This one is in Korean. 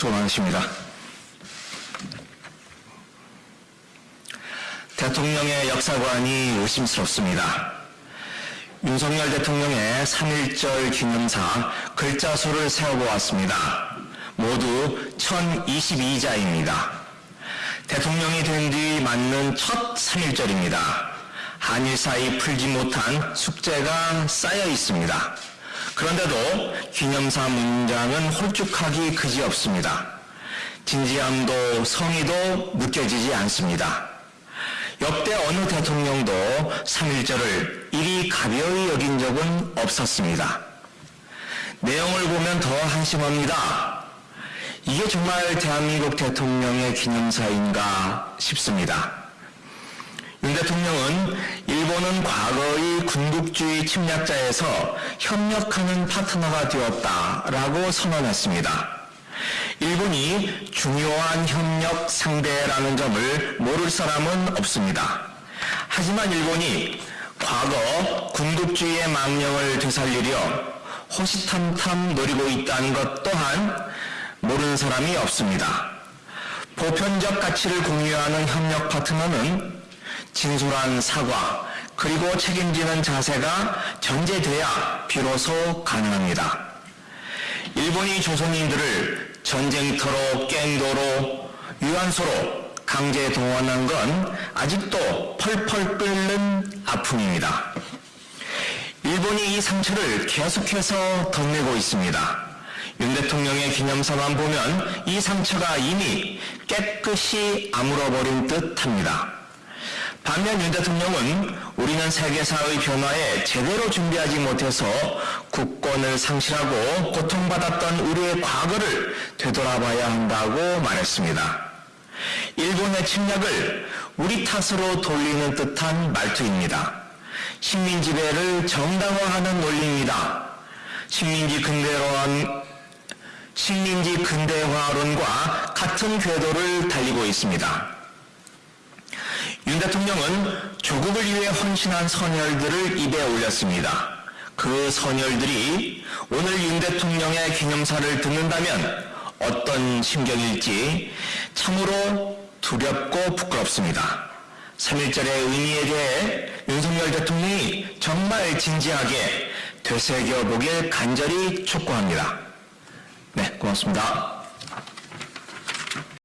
소망하십니다. 대통령의 역사관이 의심스럽습니다. 윤석열 대통령의 3.1절 기념사 글자 수를 세어보았습니다. 모두 1022자입니다. 대통령이 된 뒤 맞는 첫 3.1절입니다. 한일 사이 풀지 못한 숙제가 쌓여 있습니다. 그런데도 기념사 문장은 홀쭉하기 그지없습니다. 진지함도 성의도 느껴지지 않습니다. 역대 어느 대통령도 3.1절을 이리 가벼이 여긴 적은 없었습니다. 내용을 보면 더 한심합니다. 이게 정말 대한민국 대통령의 기념사인가 싶습니다. 윤 대통령은 일본은 과거의 군국주의 침략자에서 협력하는 파트너가 되었다라고 선언했습니다. 일본이 중요한 협력 상대라는 점을 모를 사람은 없습니다. 하지만 일본이 과거 군국주의의 망령을 되살리려 호시탐탐 노리고 있다는 것 또한 모르는 사람이 없습니다. 보편적 가치를 공유하는 협력 파트너는 진솔한 사과 그리고 책임지는 자세가 전제돼야 비로소 가능합니다. 일본이 조선인들을 전쟁터로 깽도로 유한소로 강제 동원한 건 아직도 펄펄 끓는 아픔입니다. 일본이 이 상처를 계속해서 덧내고 있습니다. 윤 대통령의 기념사만 보면 이 상처가 이미 깨끗이 아물어버린 듯 합니다. 반면 윤 대통령은 우리는 세계사의 변화에 제대로 준비하지 못해서 국권을 상실하고 고통받았던 우리의 과거를 되돌아봐야 한다고 말했습니다. 일본의 침략을 우리 탓으로 돌리는 듯한 말투입니다. 식민지배를 정당화하는 논리입니다. 식민지 근대화론, 식민지 근대화론과 같은 궤도를 달리고 있습니다. 윤 대통령은 조국을 위해 헌신한 선열들을 입에 올렸습니다. 그 선열들이 오늘 윤 대통령의 기념사를 듣는다면 어떤 심경일지 참으로 두렵고 부끄럽습니다. 3.1절의 의미에 대해 윤석열 대통령이 정말 진지하게 되새겨보길 간절히 촉구합니다. 네, 고맙습니다.